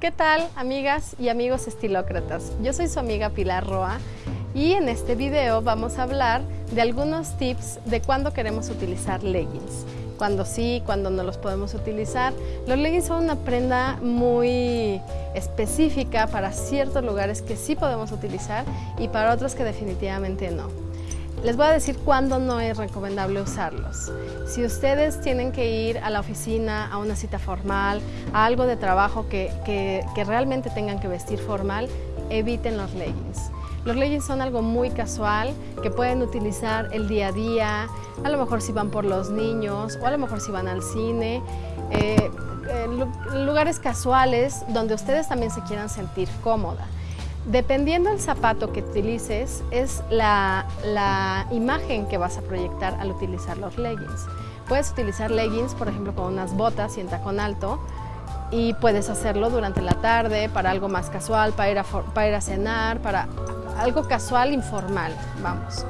¿Qué tal amigas y amigos estilócratas? Yo soy su amiga Pilar Roa y en este video vamos a hablar de algunos tips de cuándo queremos utilizar leggings. Cuando sí, cuando no los podemos utilizar. Los leggings son una prenda muy específica para ciertos lugares que sí podemos utilizar y para otros que definitivamente no. Les voy a decir cuándo no es recomendable usarlos. Si ustedes tienen que ir a la oficina, a una cita formal, a algo de trabajo que, que, realmente tengan que vestir formal, eviten los leggings. Los leggings son algo muy casual que pueden utilizar el día a día, a lo mejor si van por los niños o a lo mejor si van al cine, eh, lugares casuales donde ustedes también se quieran sentir cómoda. Dependiendo del zapato que utilices, es la, imagen que vas a proyectar al utilizar los leggings. Puedes utilizar leggings, por ejemplo, con unas botas y en tacón alto, y puedes hacerlo durante la tarde para algo más casual, para ir a, para ir a cenar, para algo casual, informal, vamos.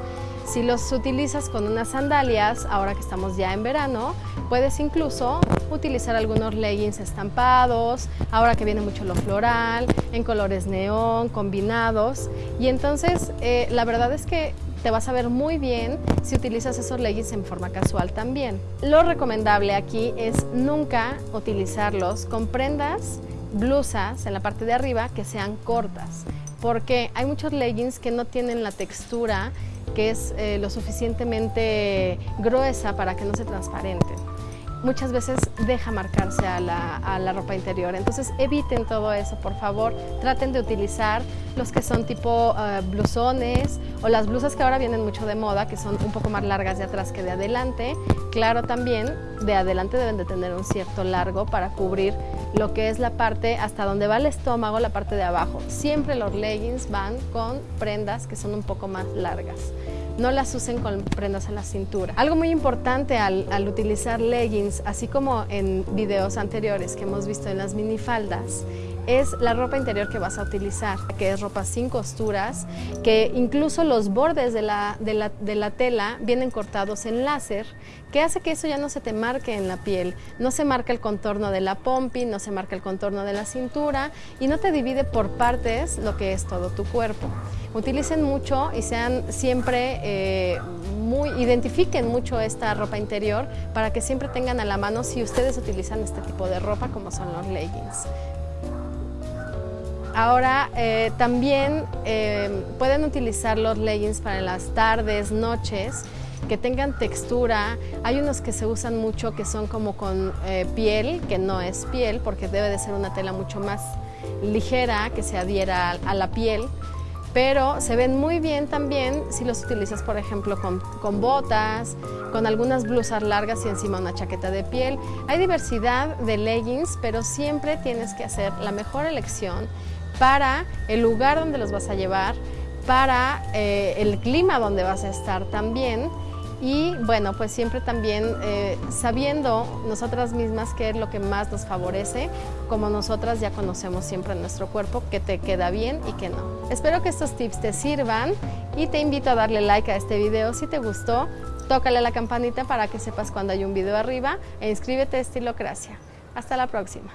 Si los utilizas con unas sandalias, ahora que estamos ya en verano, puedes incluso utilizar algunos leggings estampados, ahora que viene mucho lo floral, en colores neón, combinados. Y entonces, eh, la verdad es que te vas a ver muy bien si utilizas esos leggings en forma casual también. Lo recomendable aquí es nunca utilizarlos con prendas, blusas en la parte de arriba que sean cortas porque hay muchos leggings que no tienen la textura que es eh, lo suficientemente gruesa para que no se transparente. Muchas veces deja marcarse a la, ropa interior, entonces eviten todo eso, por favor. Traten de utilizar los que son tipo eh, blusones o las blusas que ahora vienen mucho de moda, que son un poco más largas de atrás que de adelante. Claro, también de adelante deben de tener un cierto largo para cubrir lo que es la parte hasta donde va el estómago, la parte de abajo. Siempre los leggings van con prendas que son un poco más largas. No las usen con prendas a la cintura. Algo muy importante al, al utilizar leggings, así como en videos anteriores que hemos visto en las minifaldas, es la ropa interior que vas a utilizar, que es ropa sin costuras, que incluso los bordes de la, de la, de la tela vienen cortados en láser, que hace que eso ya no se te marque en la piel. No se marca el contorno de la pompi, no se marca el contorno de la cintura y no te divide por partes lo que es todo tu cuerpo. Utilicen mucho y sean siempre eh, muy, identifiquen mucho esta ropa interior para que siempre tengan a la mano si ustedes utilizan este tipo de ropa como son los leggings. Ahora eh, también eh, pueden utilizar los leggings para las tardes, noches, que tengan textura. Hay unos que se usan mucho que son como con eh, piel, que no es piel, porque debe de ser una tela mucho más ligera que se adhiera a, la piel. Pero se ven muy bien también si los utilizas, por ejemplo, con, con botas, con algunas blusas largas y encima una chaqueta de piel. Hay diversidad de leggings, pero siempre tienes que hacer la mejor elección para el lugar donde los vas a llevar, para eh, el clima donde vas a estar también y bueno, pues siempre también eh, sabiendo nosotras mismas qué es lo que más nos favorece, como nosotras ya conocemos siempre nuestro cuerpo, que te queda bien y que no. Espero que estos tips te sirvan y te invito a darle like a este video si te gustó, tócale la campanita para que sepas cuando hay un video arriba e inscríbete a Estilocracia. Hasta la próxima.